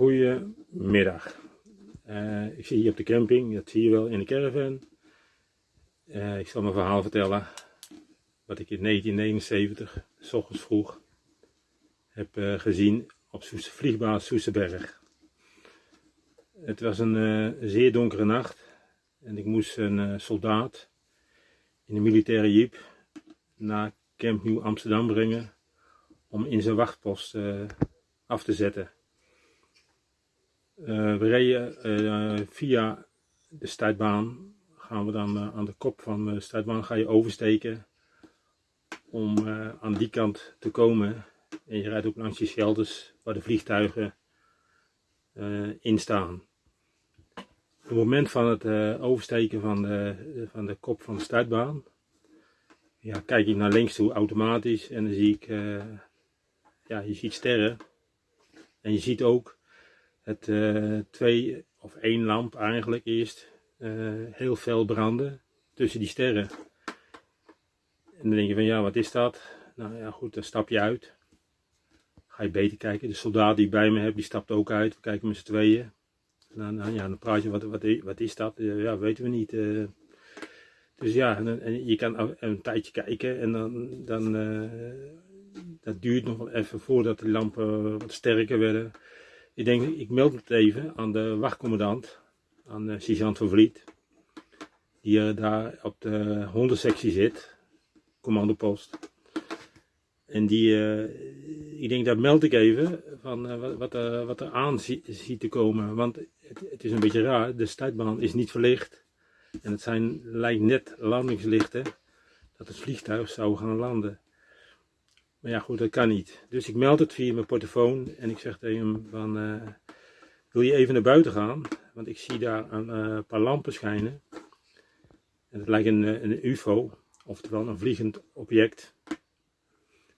Goedemiddag. Uh, ik zit hier op de camping, dat zie je wel in de caravan. Uh, ik zal mijn verhaal vertellen. Wat ik in 1979, s ochtends vroeg, heb uh, gezien op vliegbaas Soesterberg. Het was een zeer donkere nacht en ik moest een soldaat in een militaire jeep naar Camp Nieuw Amsterdam brengen om in zijn wachtpost af te zetten. Uh, we reden uh, via de startbaan, gaan we dan uh, aan de kop van de startbaan ga je oversteken om aan die kant te komen. En je rijdt ook langs die shelters waar de vliegtuigen in staan. Op het moment van het oversteken van de, van de kop van de startbaan, ja, kijk ik naar links toe automatisch en dan zie ik, ja, je ziet sterren. En je ziet ook het uh, twee of één lamp eigenlijk eerst uh, heel fel branden tussen die sterren. En dan denk je van ja, wat is dat? Nou ja, goed, dan stap je uit. Ga je beter kijken. De soldaat die bij me heb, die stapt ook uit. We kijken met z'n tweeën. Dan, dan, ja, dan praat je, wat, wat, wat is dat? Ja, weten we niet. Dus ja, en, en, je kan een tijdje kijken en dan, dan dat duurt nog wel even voordat de lampen wat sterker werden. Ik denk, ik meld het even aan de wachtcommandant, aan de sergeant van Vliet, die er daar op de hondensectie zit, commandopost. En die, uh, ik denk, dat meld ik even van uh, wat, wat er aan ziet te komen. Want het, het, is een beetje raar, de startbaan is niet verlicht. En het zijn, lijkt net landingslichten dat het vliegtuig zou gaan landen. Maar ja, goed, dat kan niet. Dus ik meld het via mijn portofoon en ik zeg tegen hem van, uh, wil je even naar buiten gaan? Want ik zie daar een uh, paar lampen schijnen. En het lijkt een, eh, een ufo, oftewel een vliegend object.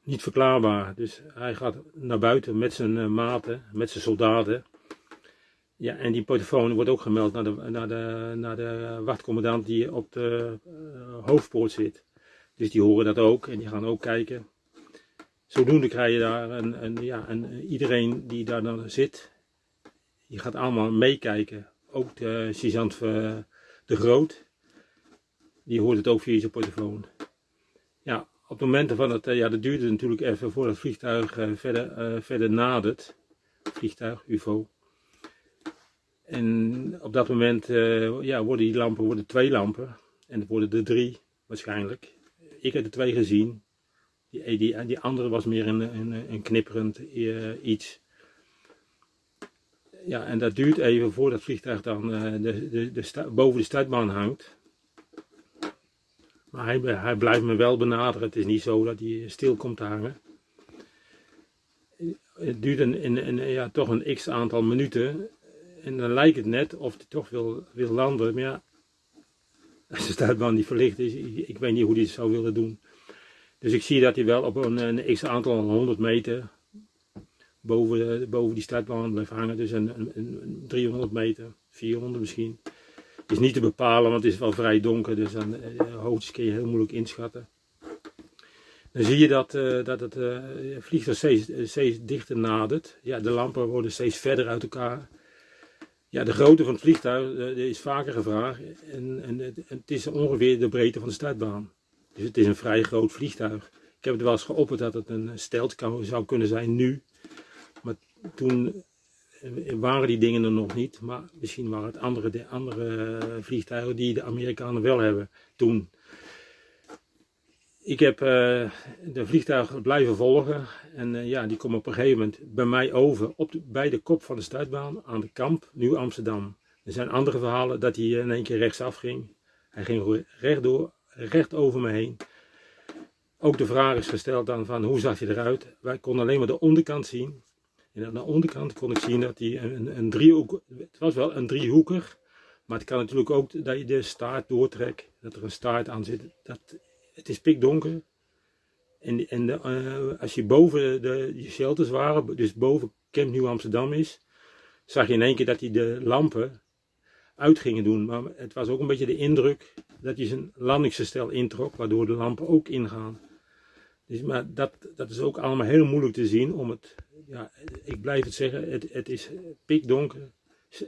Niet verklaarbaar. Dus hij gaat naar buiten met zijn maten, met zijn soldaten. Ja, en die portofoon wordt ook gemeld naar de, naar de, naar de wachtcommandant die op de hoofdpoort zit. Dus die horen dat ook en die gaan ook kijken. Zodoende krijg je daar een, een, ja, een, iedereen die daar dan zit, die gaat allemaal meekijken. Ook de sergeant de Groot, die hoort het ook via zijn portofoon. Ja, op het moment van het, ja dat duurde natuurlijk even voordat het vliegtuig uh, verder, verder nadert. Vliegtuig, UFO. En op dat moment ja, worden die lampen worden twee lampen. En het worden er drie waarschijnlijk. Ik heb er twee gezien. Die, die, die andere was meer een, een, een knipperend uh, iets. Ja, en dat duurt even voordat het vliegtuig dan de, de, de boven de startbaan hangt. Maar hij, hij blijft me wel benaderen. Het is niet zo dat hij stil komt te hangen. Het duurt een, een, ja, toch een x aantal minuten. En dan lijkt het net of hij toch wil, wil landen. Maar ja, als de startbaan niet verlicht is, ik weet niet hoe hij het zou willen doen. Dus ik zie dat hij wel op een, een x aantal 100 meter boven, boven die startbaan blijft hangen. Dus een, een, een 300 meter, 400 misschien. Is niet te bepalen, want het is wel vrij donker. Dus dan uh, hoogtes kun je heel moeilijk inschatten. Dan zie je dat, uh, dat het uh, vliegtuig steeds, steeds dichter nadert. Ja, de lampen worden steeds verder uit elkaar. Ja, de grootte van het vliegtuig is vaker gevraagd. En, en, het is ongeveer de breedte van de startbaan. Dus het is een vrij groot vliegtuig. Ik heb het wel eens geopperd dat het een stelt zou kunnen zijn nu. Maar toen eh, waren die dingen er nog niet. Maar misschien waren het andere, andere vliegtuigen die de Amerikanen wel hebben toen. Ik heb uh, de vliegtuigen blijven volgen. En ja, die komen op een gegeven moment bij mij over. Op de, bij de kop van de startbaan aan de kamp, nu Amsterdam. Er zijn andere verhalen dat hij in één keer rechtsaf ging. Hij ging rechtdoor recht over me heen. Ook de vraag is gesteld dan van hoe zag hij eruit. Wij konden alleen maar de onderkant zien. En aan de onderkant kon ik zien dat hij een, een driehoek, het was wel een driehoeker. Maar het kan natuurlijk ook dat je de staart doortrekt, dat er een staart aan zit. Dat, het is pikdonker. En, en de, uh, als je boven de, de shelters waren, dus boven Camp Nieuw Amsterdam is, zag je in één keer dat hij de lampen uit gingen doen. Maar het was ook een beetje de indruk dat hij zijn landingsgestel introk, waardoor de lampen ook ingaan. Dus, maar dat, dat is ook allemaal heel moeilijk te zien om het, ja, ik blijf het zeggen, het, het is pikdonker,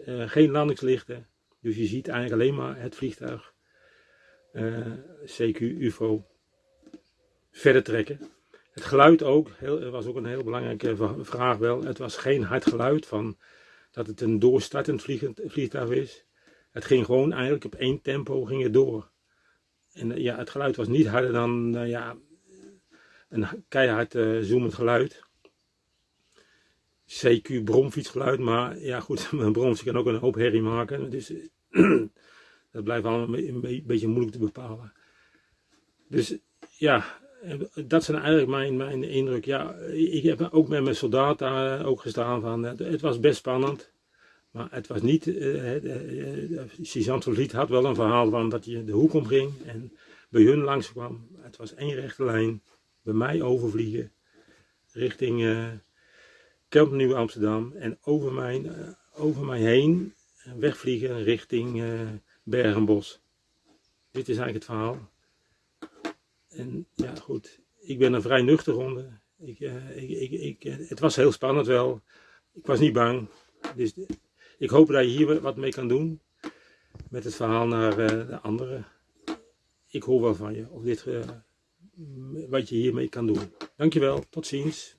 uh, geen landingslichten. Dus je ziet eigenlijk alleen maar het vliegtuig, uh, CQ UFO, verder trekken. Het geluid ook, heel, was ook een heel belangrijke vraag wel. Het was geen hard geluid van dat het een doorstartend vliegtuig is. Het ging gewoon eigenlijk op één tempo ging het door. En ja, het geluid was niet harder dan uh, ja, een keihard uh, zoemend geluid. CQ bromfietsgeluid, maar ja goed, een bromfiets kan ook een hoop herrie maken. Dus dat blijft allemaal een beetje moeilijk te bepalen. Dus ja, dat zijn eigenlijk mijn, mijn indruk. Ja, ik heb ook met mijn soldaten ook gestaan van, het was best spannend. Maar het was niet, uh, uh, uh, had wel een verhaal van dat je de hoek omging en bij hun langs kwam. Het was één rechte lijn, bij mij overvliegen, richting uh, Kamp Nieuw Amsterdam en over mij, over mij heen wegvliegen richting Bergenbos. Dit is eigenlijk het verhaal. En ja goed, ik ben een vrij nuchter ronde. Ik, ik, ik, ik, het was heel spannend wel. Ik was niet bang. Dus ik hoop dat je hier wat mee kan doen. Met het verhaal naar uh, de anderen. Ik hoor wel van je. Of dit, uh, wat je hiermee kan doen. Dankjewel. Tot ziens.